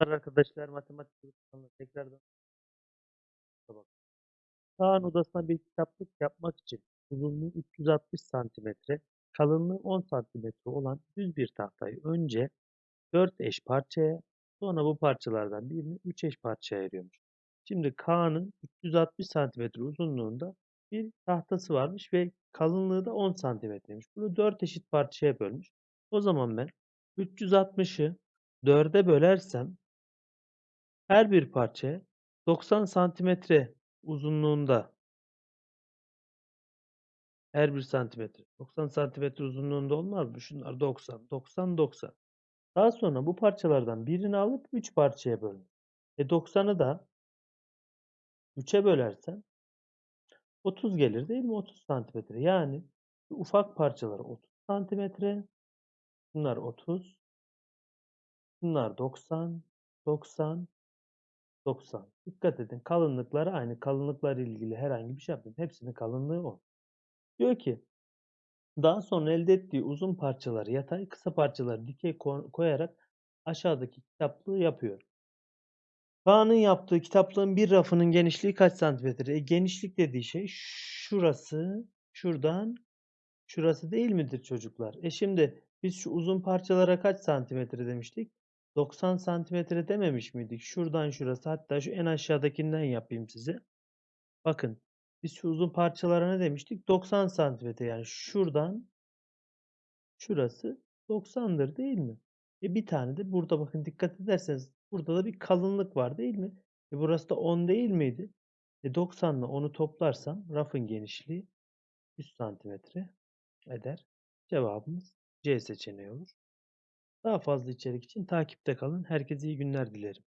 Arkadaşlar matematik konusunda tekrardan bak. Kaan odasına bir kitaplık yapmak için uzunluğu 360 santimetre, kalınlığı 10 santimetre olan düz bir tahtayı önce 4 eş parçaya, sonra bu parçalardan birini 3 eş parçaya ayırıyormuş. Şimdi Kaan'ın 360 santimetre uzunluğunda bir tahtası varmış ve kalınlığı da 10 santimetreymiş. Bunu 4 eşit parçaya bölmüş. O zaman ben 360'ı 4'e bölersem her bir parçaya 90 santimetre uzunluğunda her bir santimetre 90 santimetre uzunluğunda olmaz mı? Şunlar 90, 90, 90. Daha sonra bu parçalardan birini alıp 3 parçaya bölün. E 90'ı da 3'e bölersem 30 gelir değil mi? 30 santimetre. Yani ufak parçaları 30 santimetre. Bunlar 30. Bunlar 90, 90, 90. Dikkat edin kalınlıkları aynı. Kalınlıklar ilgili herhangi bir şey yapmayın. Hepsinin kalınlığı 10. Diyor ki daha sonra elde ettiği uzun parçaları yatay, kısa parçaları dikey koyarak aşağıdaki kitaplığı yapıyor. Kaan'ın yaptığı kitaplığın bir rafının genişliği kaç santimetre? E, genişlik dediği şey şurası, şuradan şurası değil midir çocuklar? E şimdi biz şu uzun parçalara kaç santimetre demiştik? 90 santimetre dememiş miydik? Şuradan şurası hatta şu en aşağıdakinden yapayım size. Bakın biz şu uzun parçalara ne demiştik? 90 santimetre yani şuradan şurası 90'dır değil mi? E bir tane de burada bakın dikkat ederseniz burada da bir kalınlık var değil mi? E burası da 10 değil miydi? E 90 ile 10'u toplarsam rafın genişliği 100 santimetre eder. Cevabımız C seçeneği olur. Daha fazla içerik için takipte kalın. Herkese iyi günler dilerim.